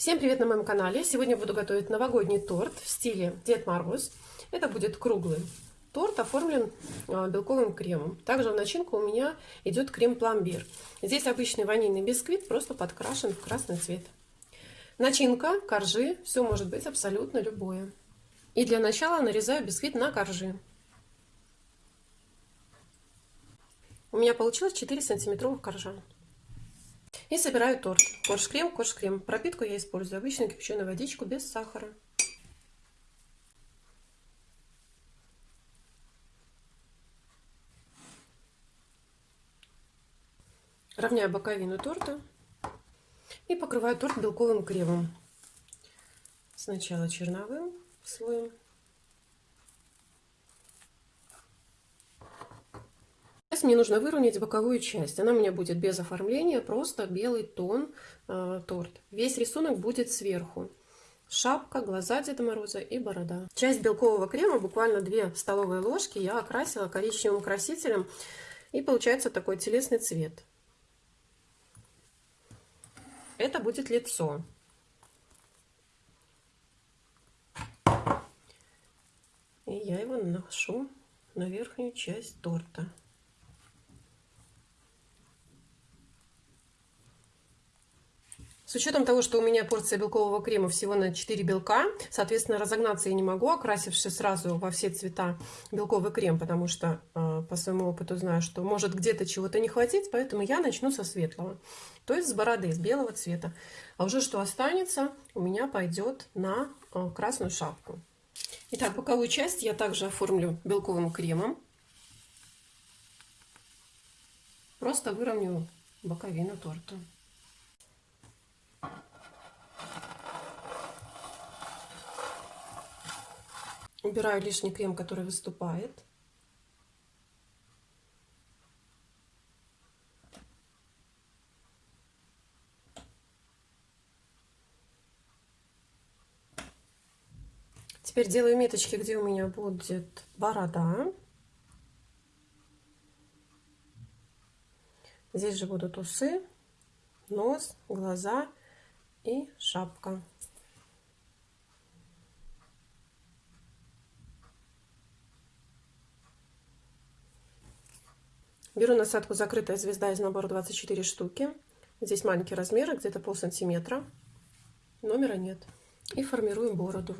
Всем привет на моем канале! Сегодня буду готовить новогодний торт в стиле Дед Мороз. Это будет круглый торт, оформлен а, белковым кремом. Также в начинку у меня идет крем-пломбир. Здесь обычный ванильный бисквит, просто подкрашен в красный цвет. Начинка, коржи, все может быть абсолютно любое. И для начала нарезаю бисквит на коржи. У меня получилось 4 сантиметровых коржа. И собираю торт. Корж-крем, корж-крем. Пропитку я использую обычную кипяченую водичку без сахара. Равняю боковину торта и покрываю торт белковым кремом. Сначала черновым слоем, Сейчас мне нужно выровнять боковую часть. Она у меня будет без оформления, просто белый тон э, торт. Весь рисунок будет сверху. Шапка, глаза Деда Мороза и борода. Часть белкового крема, буквально 2 столовые ложки, я окрасила коричневым красителем. И получается такой телесный цвет. Это будет лицо. И я его наношу на верхнюю часть торта. С учетом того, что у меня порция белкового крема всего на 4 белка, соответственно, разогнаться я не могу, окрасивши сразу во все цвета белковый крем, потому что э, по своему опыту знаю, что может где-то чего-то не хватить, поэтому я начну со светлого, то есть с бороды, с белого цвета. А уже что останется, у меня пойдет на э, красную шапку. Итак, боковую часть я также оформлю белковым кремом. Просто выровню боковину торта. Убираю лишний крем, который выступает. Теперь делаю меточки, где у меня будет борода. Здесь же будут усы, нос, глаза и шапка. Беру насадку «Закрытая звезда» из набора 24 штуки. Здесь маленький размер, где-то пол сантиметра. Номера нет. И формируем бороду.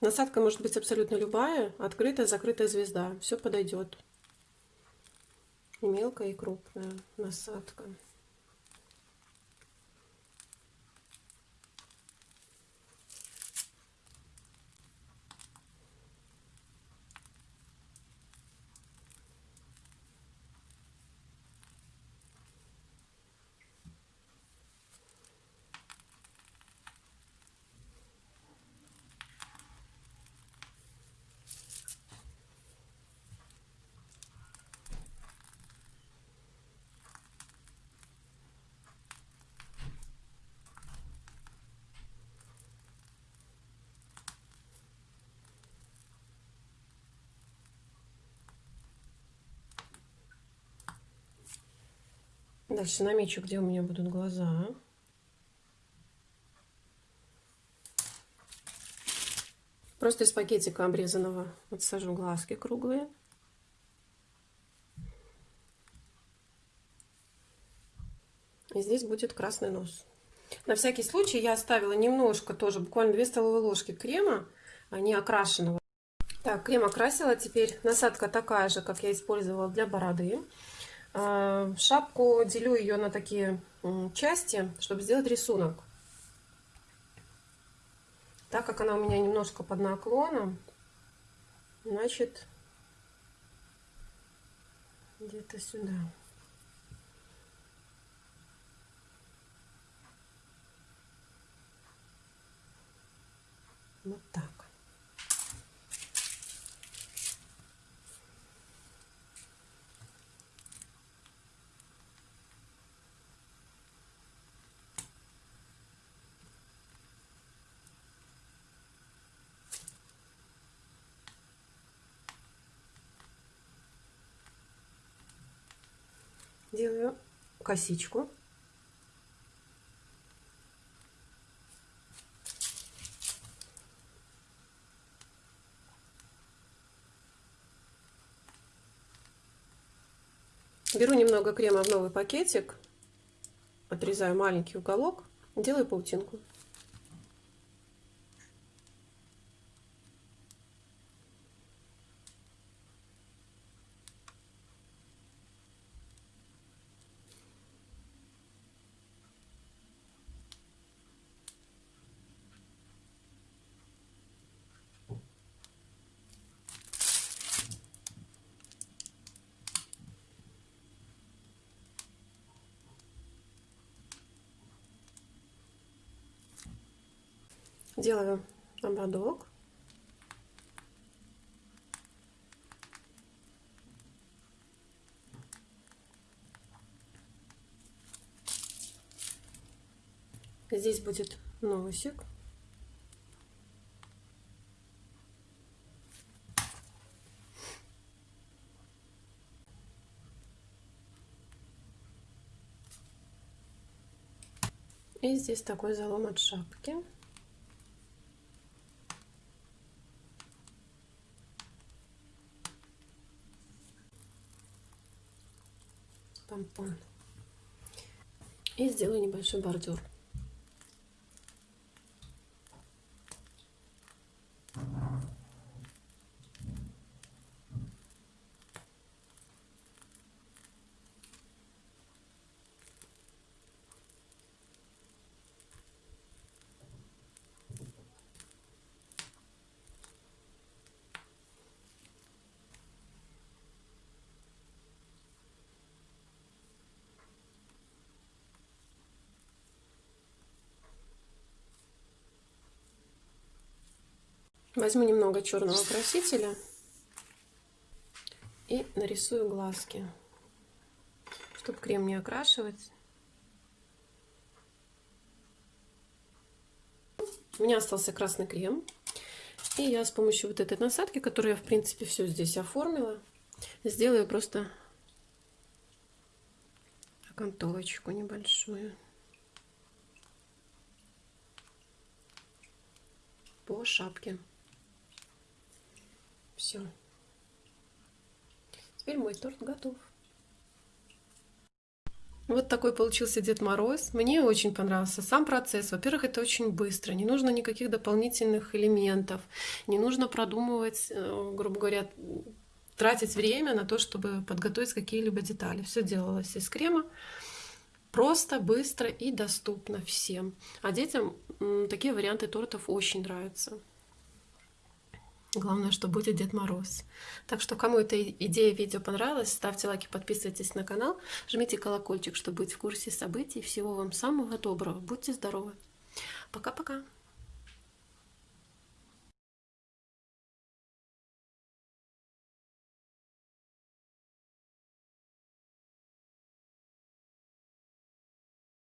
Насадка может быть абсолютно любая, открытая, закрытая звезда, все подойдет мелкая, и крупная насадка. Дальше намечу, где у меня будут глаза. Просто из пакетика обрезанного отсажу глазки круглые. И здесь будет красный нос. На всякий случай я оставила немножко тоже, буквально 2 столовые ложки крема, а не окрашенного. Так, крем окрасила. Теперь насадка такая же, как я использовала для бороды. А, шапку делю ее на такие части, чтобы сделать рисунок. Так как она у меня немножко под наклоном, значит, где-то сюда. Вот так. Делаю косичку. Беру немного крема в новый пакетик, отрезаю маленький уголок, делаю паутинку. Делаю ободок. Здесь будет носик. И здесь такой залом от шапки. Помпон. И сделаю небольшой бордюр. Возьму немного черного красителя и нарисую глазки, чтобы крем не окрашивать. У меня остался красный крем. И я с помощью вот этой насадки, которую я, в принципе, все здесь оформила, сделаю просто окантовочку небольшую. по шапке. Все. Теперь мой торт готов. Вот такой получился Дед Мороз. Мне очень понравился сам процесс. Во-первых, это очень быстро. Не нужно никаких дополнительных элементов. Не нужно продумывать, э, грубо говоря, тратить время на то, чтобы подготовить какие-либо детали. Все делалось из крема. Просто, быстро и доступно всем. А детям такие варианты тортов очень нравятся. Главное, что будет Дед Мороз. Так что, кому эта идея видео понравилась, ставьте лайки, подписывайтесь на канал, жмите колокольчик, чтобы быть в курсе событий. Всего вам самого доброго. Будьте здоровы. Пока-пока.